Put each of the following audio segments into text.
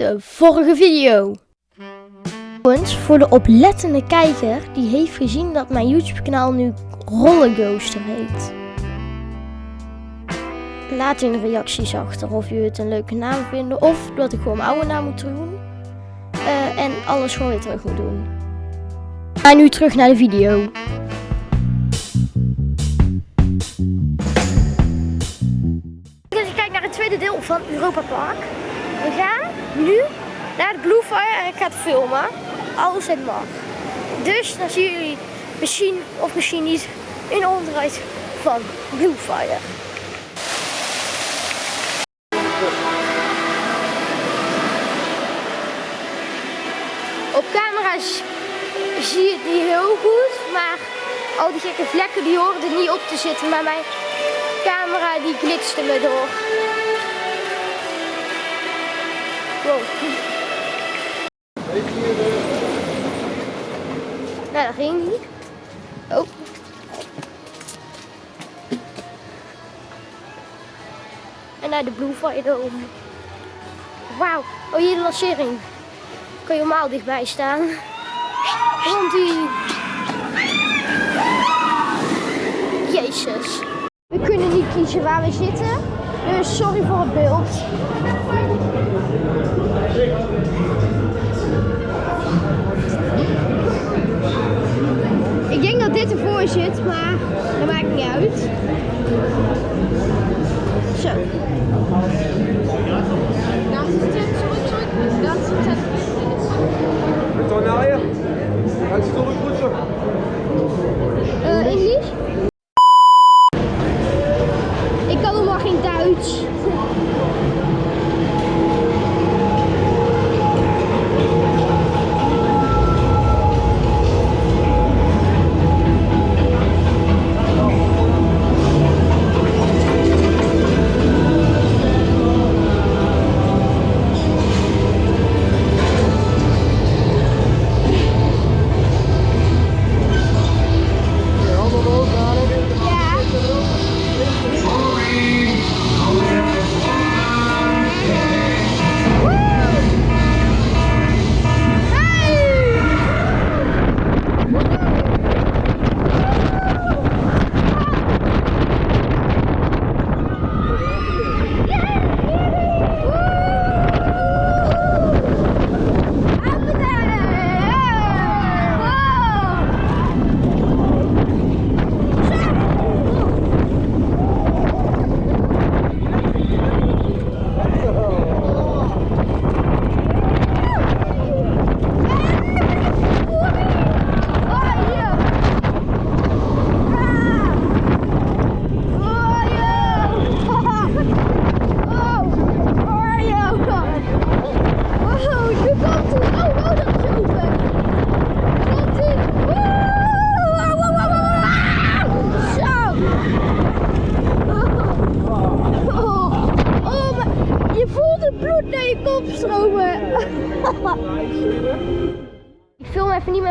de vorige video. Voor de oplettende kijker die heeft gezien dat mijn YouTube kanaal nu Rollercoaster heet. Laat in de reacties achter of jullie het een leuke naam vinden of dat ik gewoon mijn oude naam moet doen. Uh, en alles gewoon weer terug moet doen. Ga nu terug naar de video. Dus ik kijk naar het tweede deel van Europa Park. We gaan nu naar de Blue Fire en ik ga het filmen. Alles het mag. Dus dan zien jullie misschien of misschien niet een onderuit van Blue Fire. Op camera's zie je het niet heel goed, maar al die gekke vlekken die horen er niet op te zitten, maar mijn camera die glitste me door. Wow. Nou, dat ging niet. Oh. En naar de Blue Fire om. Wauw. Oh, hier de lancering. Kan je normaal dichtbij staan. Want die... Jezus. We kunnen niet kiezen waar we zitten. Dus sorry voor het beeld. Ik denk dat dit ervoor zit, maar dat maakt niet uit. Zo. Met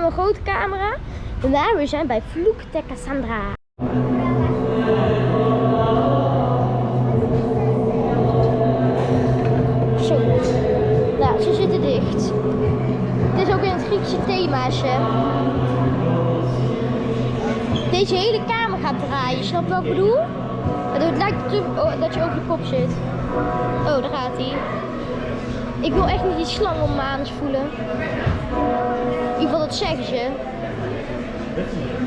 mijn grote camera. Maar we zijn bij Vloek de Cassandra. Zo. Nou, ze zitten dicht. Het is ook in het Griekse themaatje. Deze hele kamer gaat draaien, snap je wat ik bedoel? Het lijkt dat je over je kop zit. Oh, daar gaat hij. Ik wil echt niet die slang om mijn voelen. In ieder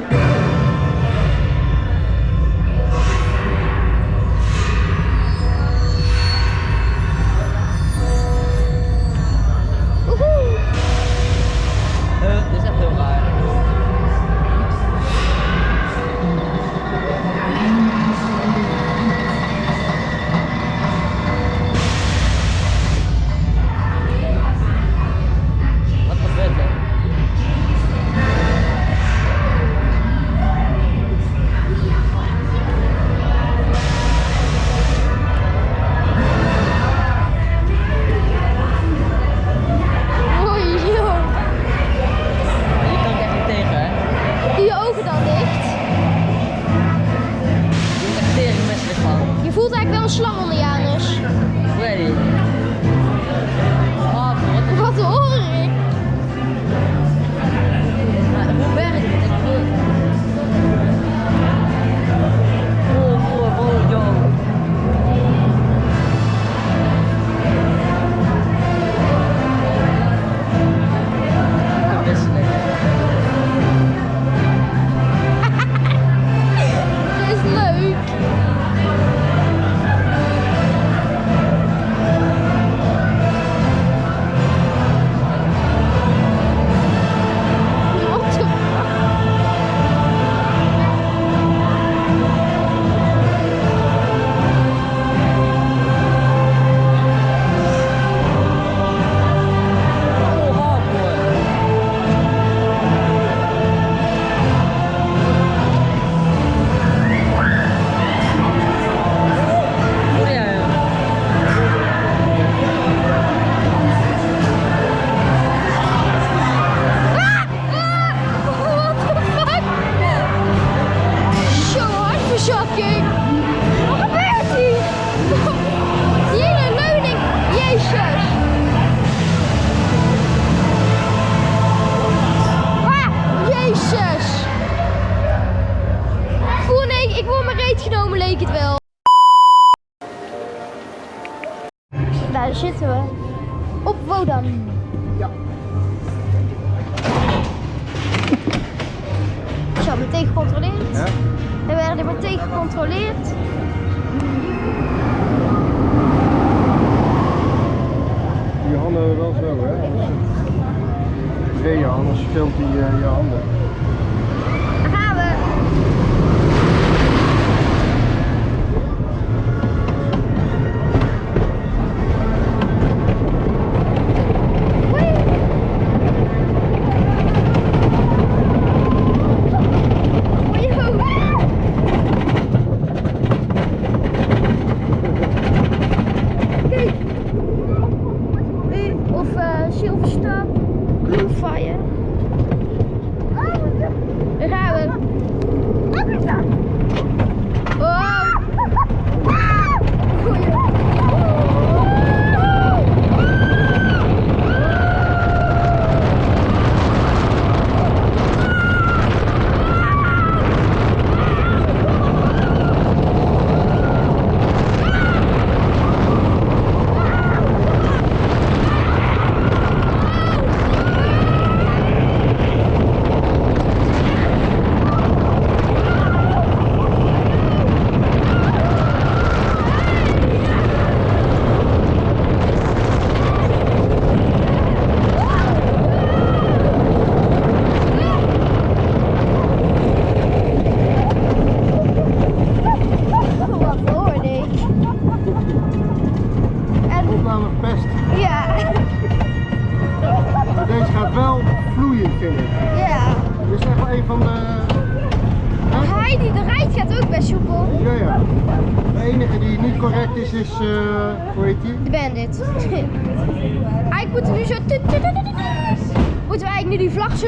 zitten we? Op Wodan. Ja. Zo, meteen gecontroleerd. Ja? We werden meteen gecontroleerd. Je handen wel zo, hè? Anders, je, anders speelt hij je handen. Daar gaan we!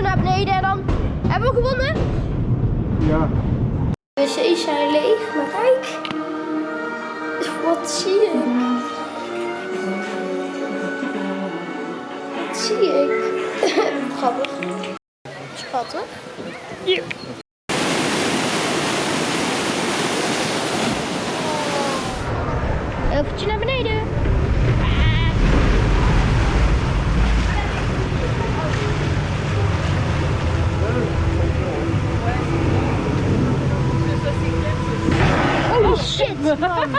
naar beneden en dan hebben we gewonnen. Ja. De wc's zijn leeg, maar kijk. Wat zie ik? Wat zie ik? Grappig. Schattig. Ja. Eventje naar beneden. Come on.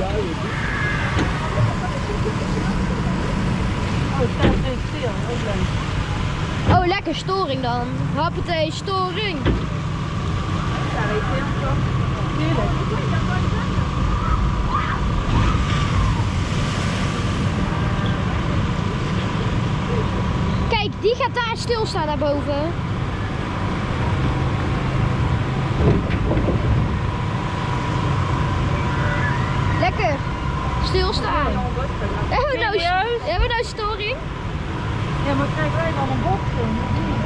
Oh, staat Oh, lekker storing dan. Happetee, storing. Weet je. Kijk, die gaat daar stilstaan daarboven. Hebben we nou? Ja, maar krijgen wij dan een bocht?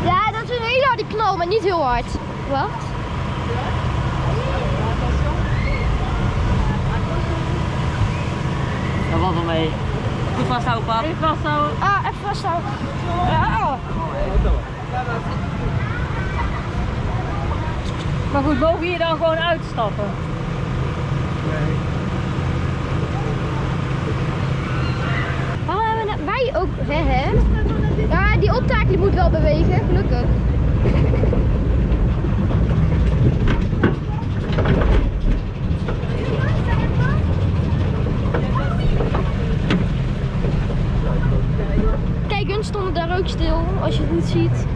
Ja, dat is een hele harde knal, maar niet heel hard. Wat? Ja, wat dan mee? Goed vasthouden, pap. Even vasthouden. Ah, even vasthouden. Maar goed, mogen hier dan gewoon uitstappen? Ook, hè, hè? Ja, die optaak die moet wel bewegen, gelukkig. Kijk, hun stonden daar ook stil, als je het goed ziet.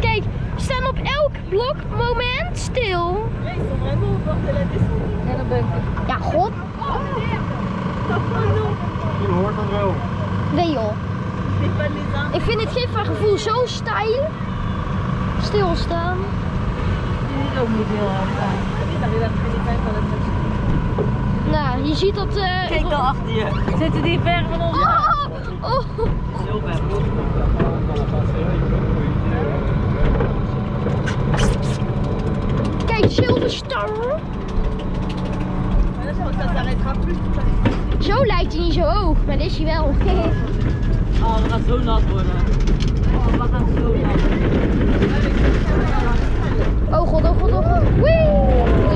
Kijk, we staan op elk blokmoment stil. Ja, god. Je hoort dat wel. Nee joh. Ik vind het geeft van gevoel zo stijl. Stilstaan. Die is ook niet heel hard aan. Nou, je ziet dat... eh, Kijk dan achter je. Zitten die ver van ons? Oh, oh. Heel ver. Kijk, Silver Star. Zo lijkt hij niet zo hoog, maar dit is hij wel. Oh, we gaan zo nat worden. Oh, we gaan zo nat. Oh god, oh god, oh god. Wee!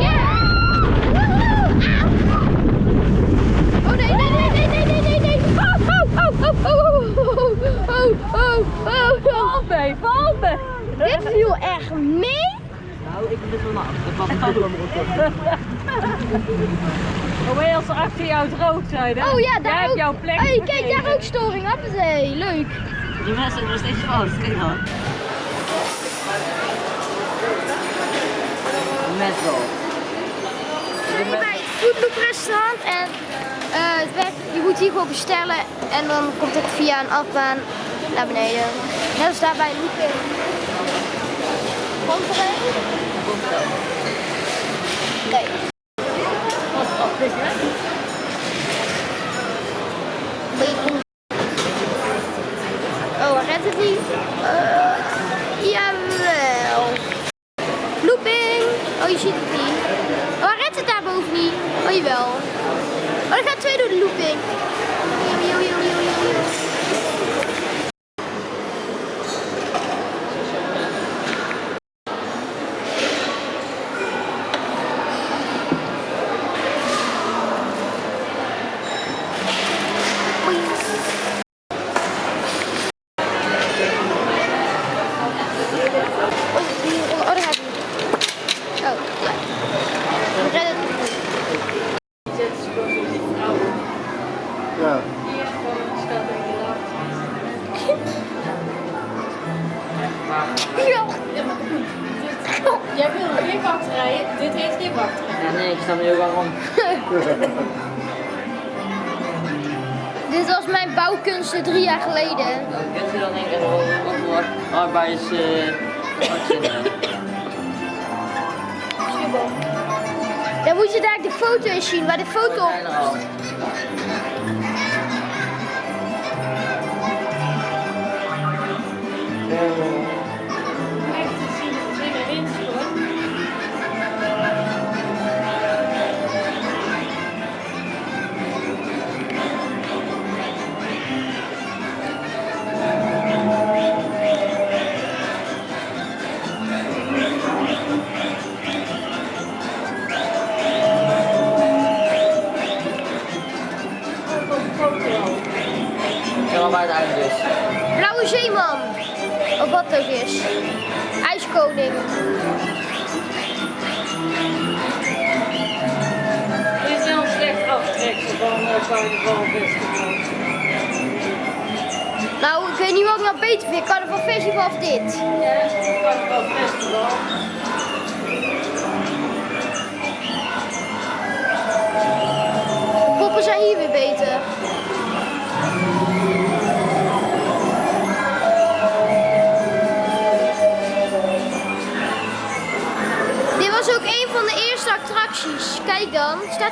Yeah! Woehoe! Ah! Oh nee, nee, nee, nee, nee, nee, nee, nee. Oh, oh, oh, oh, oh, oh, oh, oh, oh, oh. Val mee, val mee. Dit viel echt mee. Nou, ik ben zo nat. Dat was het Hoe als ze achter jou droog zijn, hè? Oh ja, daar ook. jouw plek Hey, kijk, daar ook storing. Hoppatee, leuk. Die mensen zijn nog steeds fout. Kijk dan. Met wel. We zijn hier bij het restaurant en eh, het werkt, je moet hier gewoon bestellen en dan komt het via een afbaan naar beneden. Net als daar bij Looping. Komt er een? Nee. Bacon.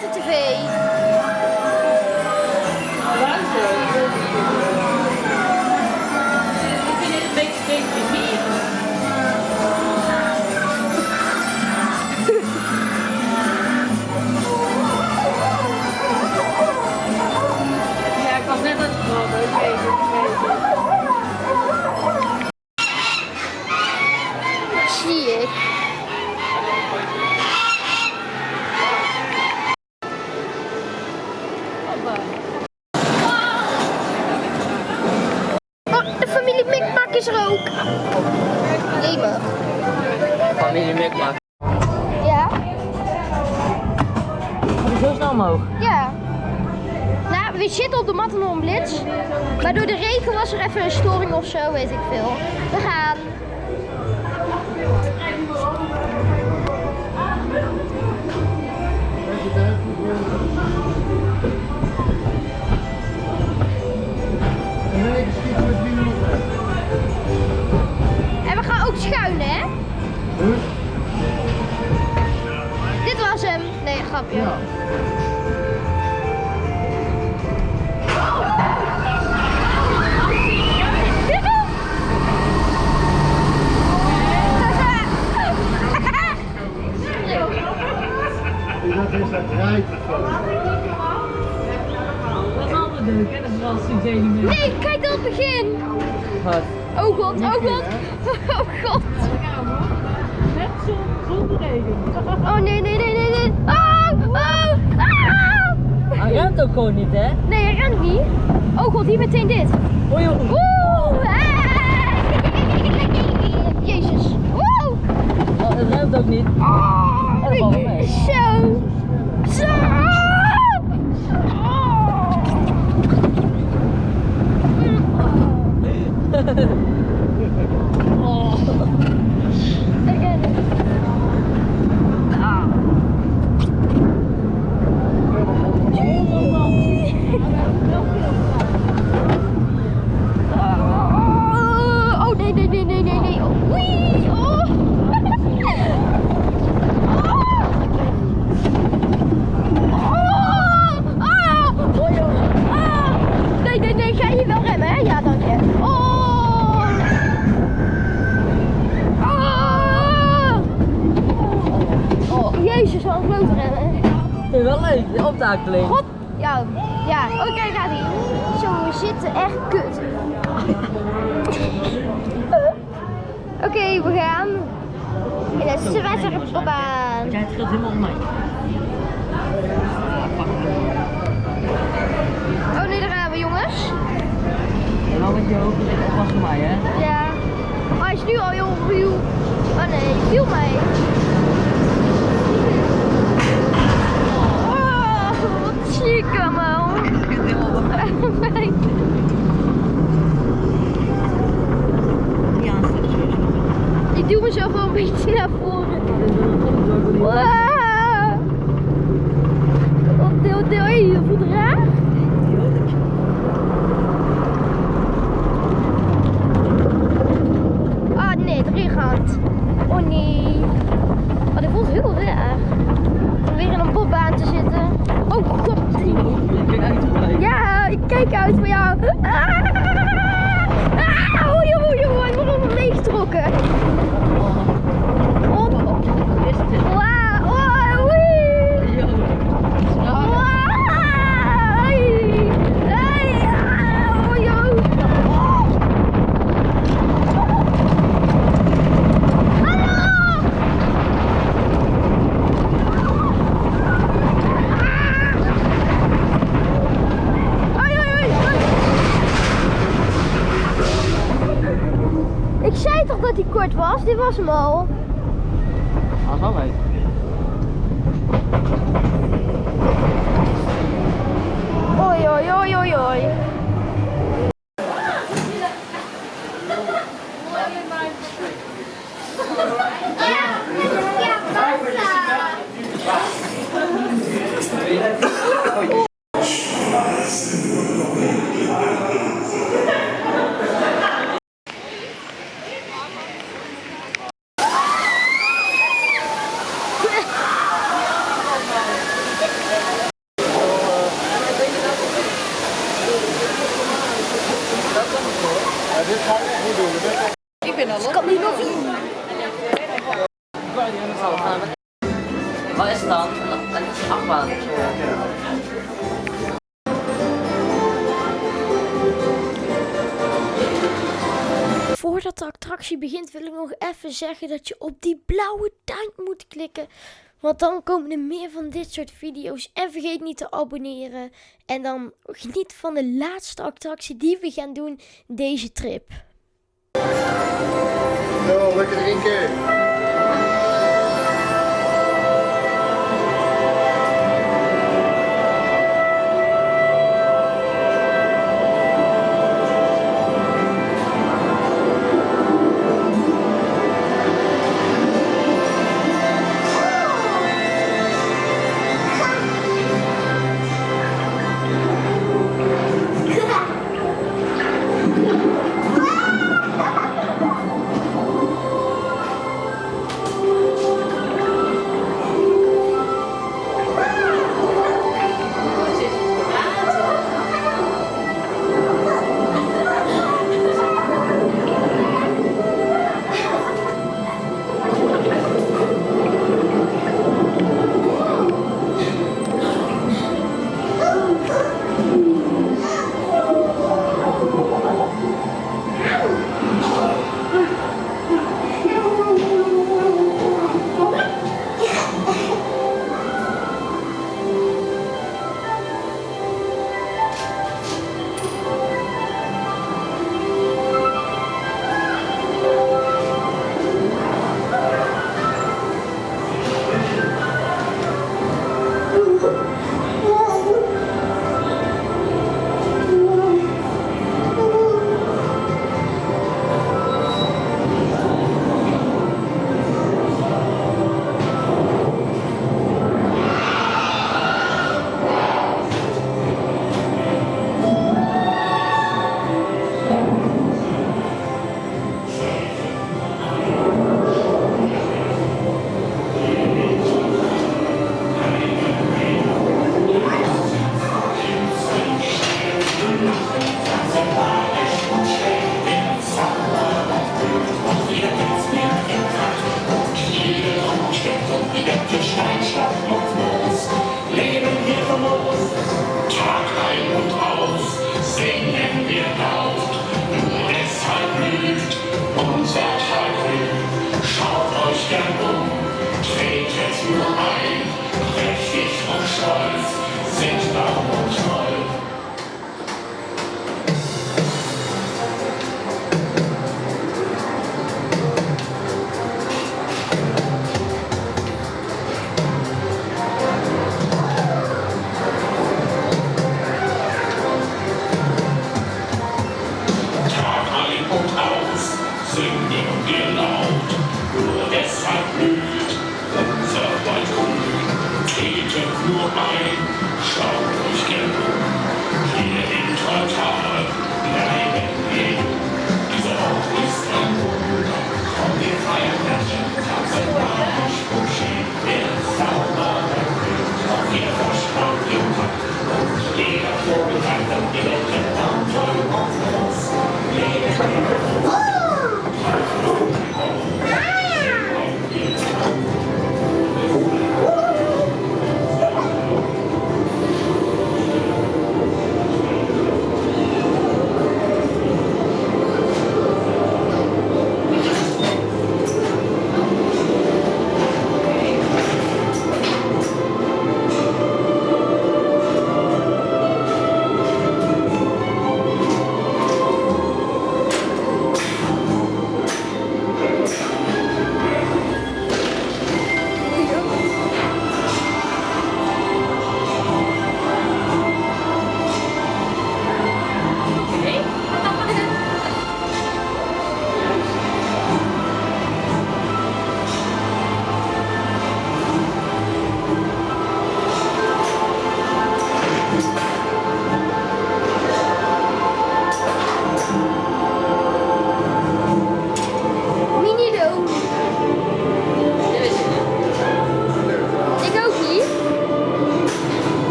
prazer te ver, hein? is er ook. Leber. Familie Mikmak. Ja. Gaat zo snel omhoog? Ja. Nou, we zitten op de Matternum Blitz. Maar door de regen was er even een storing of zo, weet ik veel. We gaan. grapje. Ja. Dat is dat rijtje. Nee, kijk dan het begin! Wat? Oh god, oh, oh god, oh god! Met zon, zonder regen. Oh nee, nee, nee, nee, nee! Ah! Hij rent ook gewoon niet, hè? Nee, hij rent niet. Oh god, hier meteen dit. Oei. Oeh. Jezus. Oeh. Oh, het rent ook niet. Ah. Zo. Zo. Oh. Exactly. What dit was hem al. Dat. dit ga ik echt niet doen. Ik ben al Ik niet nog. Wat is het dan? Voordat de attractie begint wil ik nog even zeggen dat je op die blauwe duim moet klikken. Want dan komen er meer van dit soort video's. En vergeet niet te abonneren. En dan geniet van de laatste attractie die we gaan doen deze trip. Zo, lekker drinken.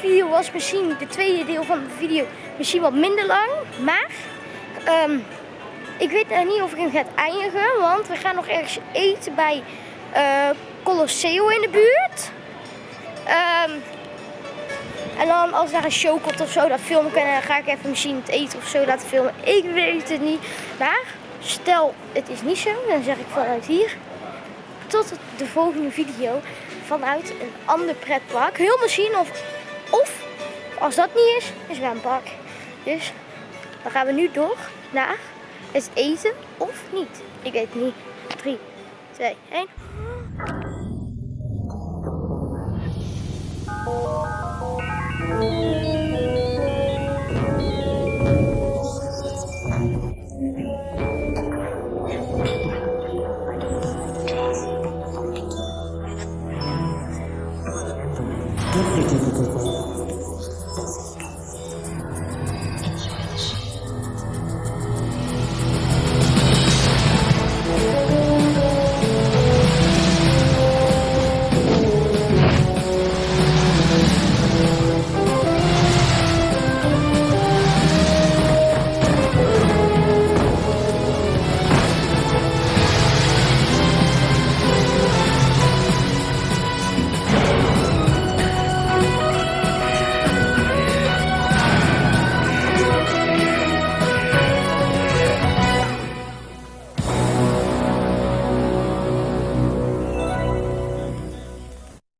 Video was misschien, de tweede deel van de video, misschien wat minder lang. Maar, ehm, ik weet niet of ik hem ga eindigen, want we gaan nog ergens eten bij eh Colosseo in de buurt. Ehm, en dan als daar een show komt of zo, dat film ik en dan ga ik even misschien het eten of zo laten filmen. Ik weet het niet. Maar stel het is niet zo, dan zeg ik vanuit hier tot de volgende video vanuit een ander pretpark. Heel misschien of, of als dat niet is, een zwempark. Dus dan gaan we nu door naar het eten of niet. Ik weet niet. 3, 2, 1.